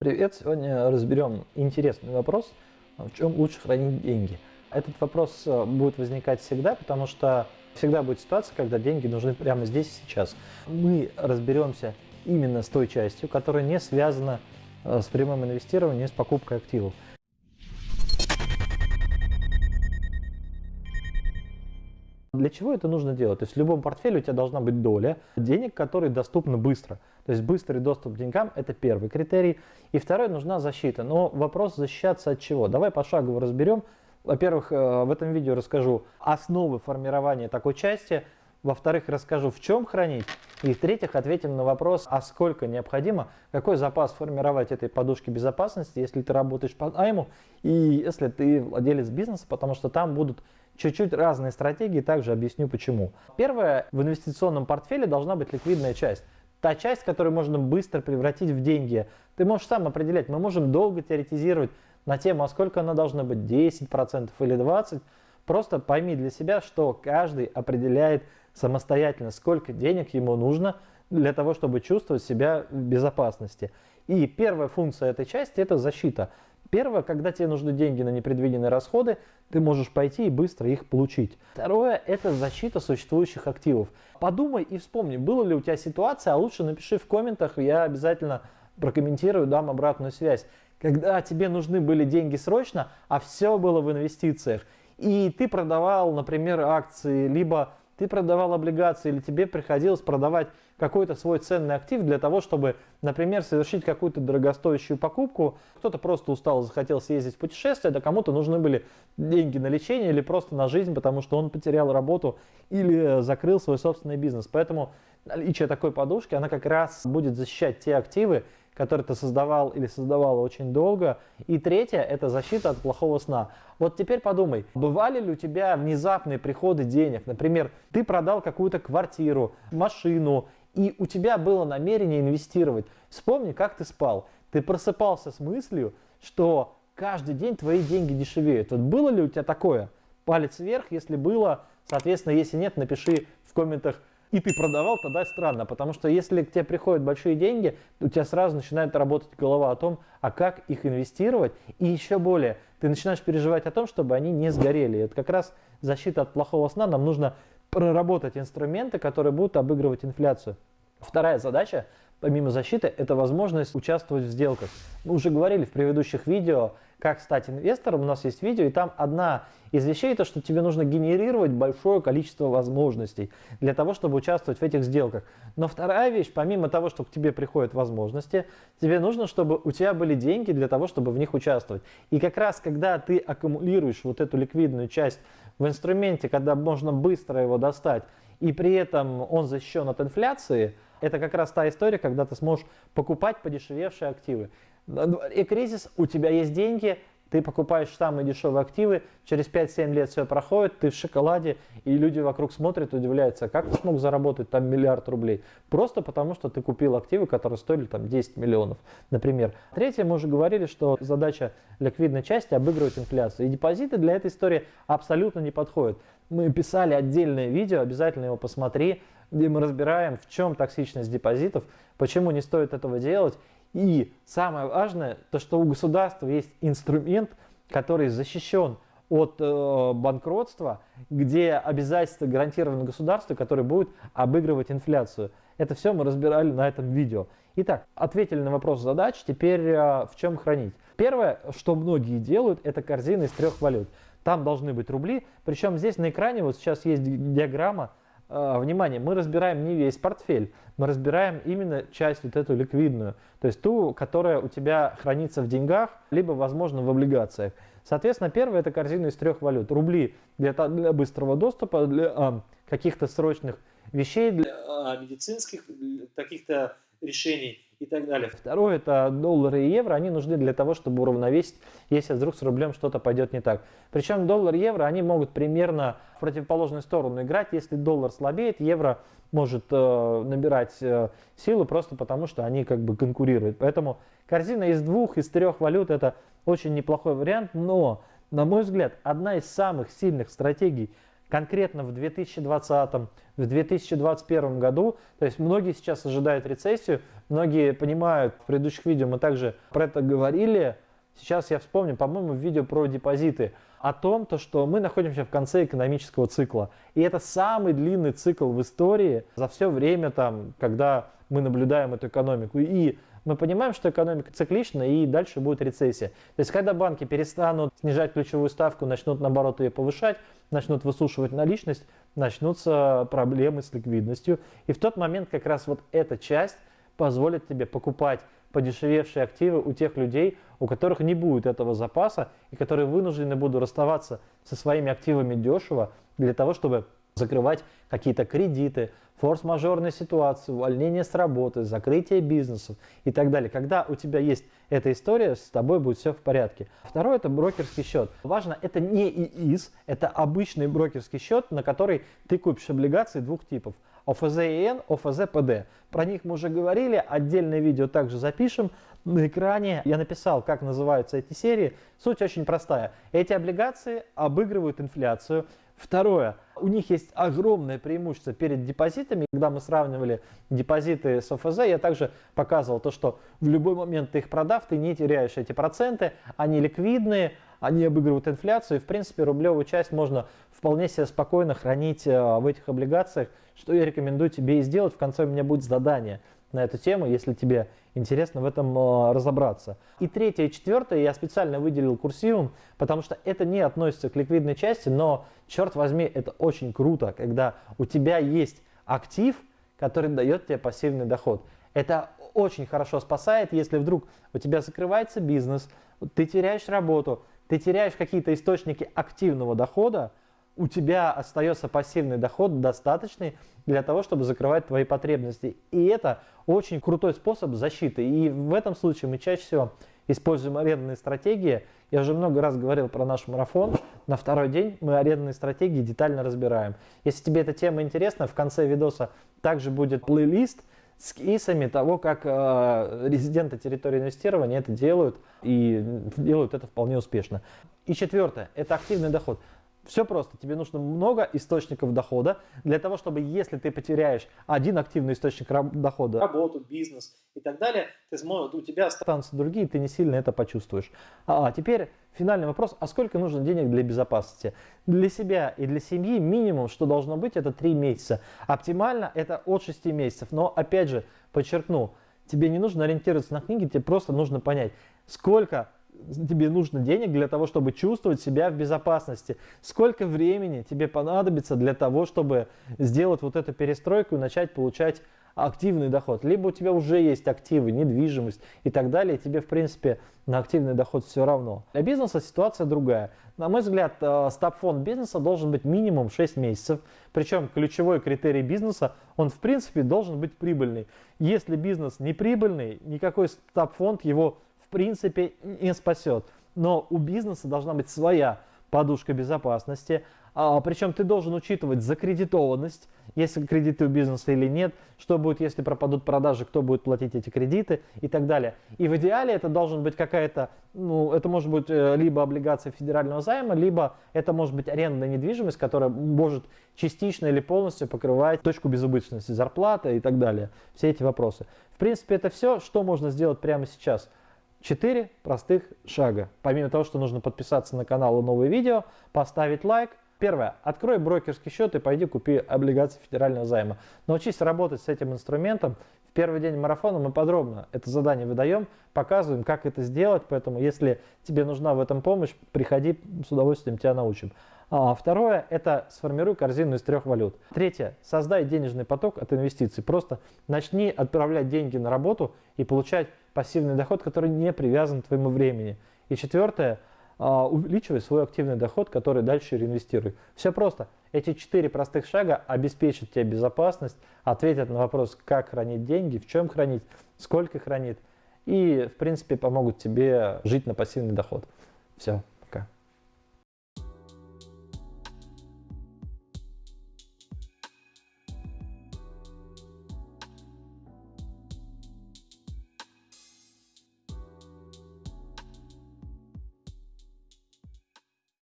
Привет! Сегодня разберем интересный вопрос, в чем лучше хранить деньги. Этот вопрос э, будет возникать всегда, потому что всегда будет ситуация, когда деньги нужны прямо здесь и сейчас. Мы разберемся именно с той частью, которая не связана э, с прямым инвестированием, с покупкой активов. Для чего это нужно делать? То есть в любом портфеле у тебя должна быть доля денег, которые доступны быстро. То есть быстрый доступ к деньгам – это первый критерий. И второй – нужна защита. Но вопрос защищаться от чего? Давай пошагово разберем. Во-первых, э, в этом видео расскажу основы формирования такой части. Во-вторых, расскажу, в чем хранить. И в-третьих, ответим на вопрос, а сколько необходимо, какой запас формировать этой подушки безопасности, если ты работаешь по найму и если ты владелец бизнеса, потому что там будут чуть-чуть разные стратегии, также объясню почему. Первое, в инвестиционном портфеле должна быть ликвидная часть. Та часть, которую можно быстро превратить в деньги. Ты можешь сам определять, мы можем долго теоретизировать на тему, а сколько она должна быть, 10% или 20%. Просто пойми для себя, что каждый определяет самостоятельно, сколько денег ему нужно для того, чтобы чувствовать себя в безопасности. И первая функция этой части – это защита. Первое, когда тебе нужны деньги на непредвиденные расходы, ты можешь пойти и быстро их получить. Второе, это защита существующих активов. Подумай и вспомни, была ли у тебя ситуация, а лучше напиши в комментах, я обязательно прокомментирую, дам обратную связь. Когда тебе нужны были деньги срочно, а все было в инвестициях, и ты продавал, например, акции, либо ты продавал облигации или тебе приходилось продавать какой-то свой ценный актив для того, чтобы, например, совершить какую-то дорогостоящую покупку. Кто-то просто устал, захотел съездить в путешествие, да кому-то нужны были деньги на лечение или просто на жизнь, потому что он потерял работу или закрыл свой собственный бизнес. Поэтому наличие такой подушки, она как раз будет защищать те активы, который ты создавал или создавала очень долго. И третье – это защита от плохого сна. Вот теперь подумай, бывали ли у тебя внезапные приходы денег? Например, ты продал какую-то квартиру, машину, и у тебя было намерение инвестировать. Вспомни, как ты спал. Ты просыпался с мыслью, что каждый день твои деньги дешевеют. Вот было ли у тебя такое? Палец вверх, если было. Соответственно, если нет, напиши в комментах и ты продавал, тогда странно, потому что если к тебе приходят большие деньги, у тебя сразу начинает работать голова о том, а как их инвестировать, и еще более, ты начинаешь переживать о том, чтобы они не сгорели. Это как раз защита от плохого сна, нам нужно проработать инструменты, которые будут обыгрывать инфляцию. Вторая задача, помимо защиты, это возможность участвовать в сделках. Мы уже говорили в предыдущих видео, как стать инвестором, у нас есть видео, и там одна из вещей, то, что тебе нужно генерировать большое количество возможностей для того, чтобы участвовать в этих сделках. Но вторая вещь, помимо того, что к тебе приходят возможности, тебе нужно, чтобы у тебя были деньги для того, чтобы в них участвовать. И как раз, когда ты аккумулируешь вот эту ликвидную часть в инструменте, когда можно быстро его достать, и при этом он защищен от инфляции, это как раз та история, когда ты сможешь покупать подешевевшие активы. И кризис, у тебя есть деньги, ты покупаешь самые дешевые активы, через 5-7 лет все проходит, ты в шоколаде, и люди вокруг смотрят, удивляются, как ты смог заработать там миллиард рублей? Просто потому, что ты купил активы, которые стоили там 10 миллионов, например. Третье, мы уже говорили, что задача ликвидной части обыгрывать инфляцию. И депозиты для этой истории абсолютно не подходят. Мы писали отдельное видео, обязательно его посмотри, где мы разбираем, в чем токсичность депозитов, почему не стоит этого делать и самое важное, то что у государства есть инструмент, который защищен от э, банкротства, где обязательства гарантированы государству, которое будет обыгрывать инфляцию. Это все мы разбирали на этом видео. Итак, ответили на вопрос задач, теперь э, в чем хранить. Первое, что многие делают, это корзина из трех валют. Там должны быть рубли, причем здесь на экране вот сейчас есть диаграмма, внимание, мы разбираем не весь портфель, мы разбираем именно часть вот эту ликвидную, то есть ту, которая у тебя хранится в деньгах, либо, возможно, в облигациях. Соответственно, первое это корзина из трех валют. Рубли для, для быстрого доступа, для а, каких-то срочных вещей, для а, медицинских каких-то решений и так далее. Второе, это доллары и евро, они нужны для того, чтобы уравновесить, если вдруг с рублем что-то пойдет не так. Причем доллар и евро, они могут примерно в противоположную сторону играть. Если доллар слабеет, евро может э, набирать э, силу просто потому, что они как бы конкурируют. Поэтому корзина из двух, из трех валют это очень неплохой вариант, но, на мой взгляд, одна из самых сильных стратегий, конкретно в 2020, в 2021 году. То есть многие сейчас ожидают рецессию, многие понимают, в предыдущих видео мы также про это говорили. Сейчас я вспомню, по-моему, видео про депозиты о том, то, что мы находимся в конце экономического цикла. И это самый длинный цикл в истории за все время, там, когда мы наблюдаем эту экономику. И мы понимаем, что экономика циклична и дальше будет рецессия. То есть, когда банки перестанут снижать ключевую ставку, начнут наоборот ее повышать, начнут высушивать наличность, начнутся проблемы с ликвидностью. И в тот момент как раз вот эта часть позволит тебе покупать подешевевшие активы у тех людей, у которых не будет этого запаса и которые вынуждены будут расставаться со своими активами дешево для того, чтобы закрывать какие-то кредиты, форс-мажорные ситуации, увольнение с работы, закрытие бизнесов и так далее. Когда у тебя есть эта история, с тобой будет все в порядке. Второе – это брокерский счет. Важно, это не ИИС, это обычный брокерский счет, на который ты купишь облигации двух типов – ОФЗ-ИН, ОФЗ-ПД. Про них мы уже говорили, отдельное видео также запишем. На экране я написал, как называются эти серии. Суть очень простая. Эти облигации обыгрывают инфляцию. Второе, у них есть огромное преимущество перед депозитами. Когда мы сравнивали депозиты с ОФЗ, я также показывал то, что в любой момент ты их продав, ты не теряешь эти проценты, они ликвидные, они обыгрывают инфляцию, и в принципе рублевую часть можно вполне себе спокойно хранить э, в этих облигациях, что я рекомендую тебе и сделать. В конце у меня будет задание на эту тему, если тебе интересно в этом э, разобраться. И третье и четвертое я специально выделил курсивом, потому что это не относится к ликвидной части, но, черт возьми, это очень круто, когда у тебя есть актив, который дает тебе пассивный доход. Это очень хорошо спасает, если вдруг у тебя закрывается бизнес, ты теряешь работу, ты теряешь какие-то источники активного дохода, у тебя остается пассивный доход достаточный для того, чтобы закрывать твои потребности. И это очень крутой способ защиты. И в этом случае мы чаще всего используем арендные стратегии. Я уже много раз говорил про наш марафон. На второй день мы арендные стратегии детально разбираем. Если тебе эта тема интересна, в конце видоса также будет плейлист с кейсами того, как э, резиденты территории инвестирования это делают и делают это вполне успешно. И четвертое – это активный доход. Все просто. Тебе нужно много источников дохода для того, чтобы если ты потеряешь один активный источник дохода, работу, бизнес и так далее, ты сможешь, у тебя останутся другие, ты не сильно это почувствуешь. А теперь финальный вопрос. А сколько нужно денег для безопасности? Для себя и для семьи минимум, что должно быть, это 3 месяца. Оптимально это от 6 месяцев. Но опять же, подчеркну, тебе не нужно ориентироваться на книги, тебе просто нужно понять, сколько тебе нужно денег для того, чтобы чувствовать себя в безопасности. Сколько времени тебе понадобится для того, чтобы сделать вот эту перестройку и начать получать активный доход. Либо у тебя уже есть активы, недвижимость и так далее, и тебе, в принципе, на активный доход все равно. Для бизнеса ситуация другая. На мой взгляд, э, стаб-фонд бизнеса должен быть минимум 6 месяцев. Причем ключевой критерий бизнеса, он, в принципе, должен быть прибыльный. Если бизнес не прибыльный, никакой стаб-фонд его в принципе не спасет. Но у бизнеса должна быть своя подушка безопасности. А, причем ты должен учитывать закредитованность, если кредиты у бизнеса или нет, что будет, если пропадут продажи, кто будет платить эти кредиты и так далее. И в идеале это должен быть какая-то, ну, это может быть э, либо облигация федерального займа, либо это может быть арендная недвижимость, которая может частично или полностью покрывать точку безубыточности, зарплата и так далее. Все эти вопросы. В принципе, это все, что можно сделать прямо сейчас. Четыре простых шага. Помимо того, что нужно подписаться на канал и новые видео, поставить лайк. Первое. Открой брокерский счет и пойди купи облигации федерального займа. Научись работать с этим инструментом. В первый день марафона мы подробно это задание выдаем, показываем, как это сделать. Поэтому, если тебе нужна в этом помощь, приходи, с удовольствием тебя научим. А второе – это сформируй корзину из трех валют. Третье – создай денежный поток от инвестиций. Просто начни отправлять деньги на работу и получать пассивный доход, который не привязан к твоему времени. И четвертое, а, увеличивай свой активный доход, который дальше реинвестируй. Все просто. Эти четыре простых шага обеспечат тебе безопасность, ответят на вопрос, как хранить деньги, в чем хранить, сколько хранить, и, в принципе, помогут тебе жить на пассивный доход. Все.